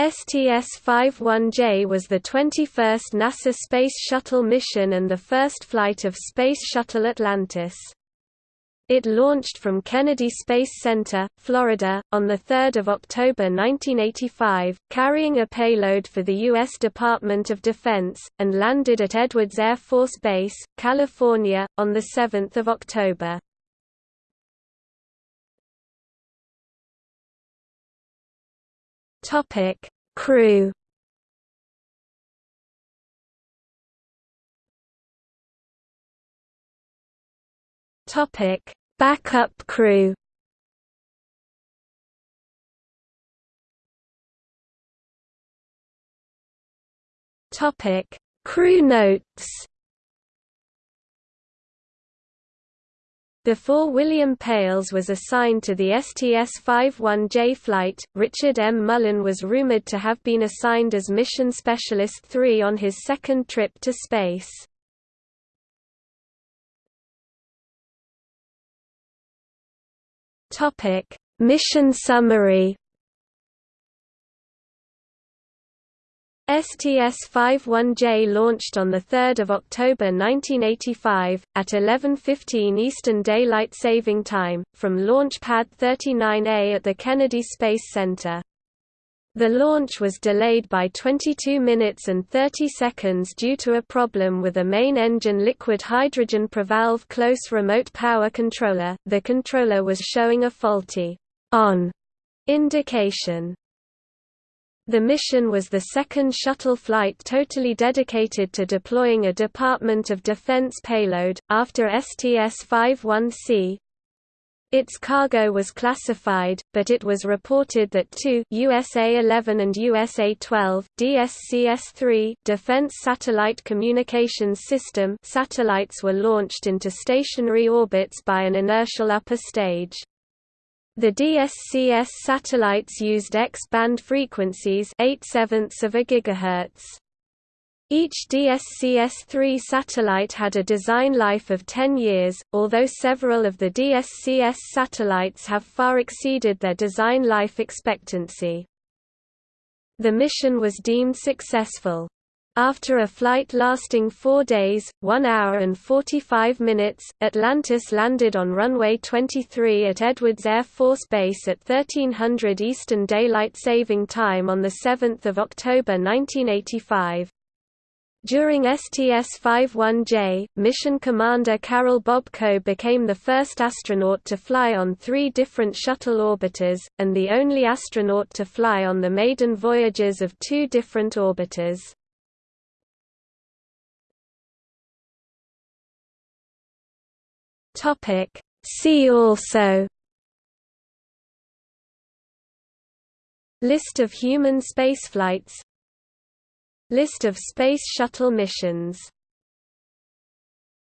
STS-51J was the 21st NASA Space Shuttle mission and the first flight of Space Shuttle Atlantis. It launched from Kennedy Space Center, Florida, on 3 October 1985, carrying a payload for the U.S. Department of Defense, and landed at Edwards Air Force Base, California, on 7 October. Topic: Crew. Topic: Backup crew. Topic: Crew notes. Before William Pailes was assigned to the STS-51J flight, Richard M. Mullane was rumored to have been assigned as Mission Specialist 3 on his second trip to space. Mission summary STS-51J launched on 3 October 1985, at 11.15 Eastern Daylight Saving Time, from Launch Pad 39A at the Kennedy Space Center. The launch was delayed by 22 minutes and 30 seconds due to a problem with a main engine liquid hydrogen prevalve close remote power controller. The controller was showing a faulty on indication. The mission was the second shuttle flight totally dedicated to deploying a Department of Defense payload, after STS-51C. Its cargo was classified, but it was reported that two USA-11 and USA-12 DSCS-3 Defense Satellite Communications System satellites were launched into stationary orbits by an inertial upper stage. The DSCS satellites used X-band frequencies 8 sevenths of a gigahertz. Each DSCS-3 satellite had a design life of 10 years, although several of the DSCS satellites have far exceeded their design life expectancy. The mission was deemed successful. After a flight lasting 4 days, 1 hour and 45 minutes, Atlantis landed on runway 23 at Edwards Air Force Base at 1300 Eastern Daylight Saving Time on 7 October 1985. During STS-51J, mission commander Karol Bobko became the first astronaut to fly on three different shuttle orbiters, and the only astronaut to fly on the maiden voyages of two different orbiters. Topic. See also List of human spaceflights List of Space Shuttle missions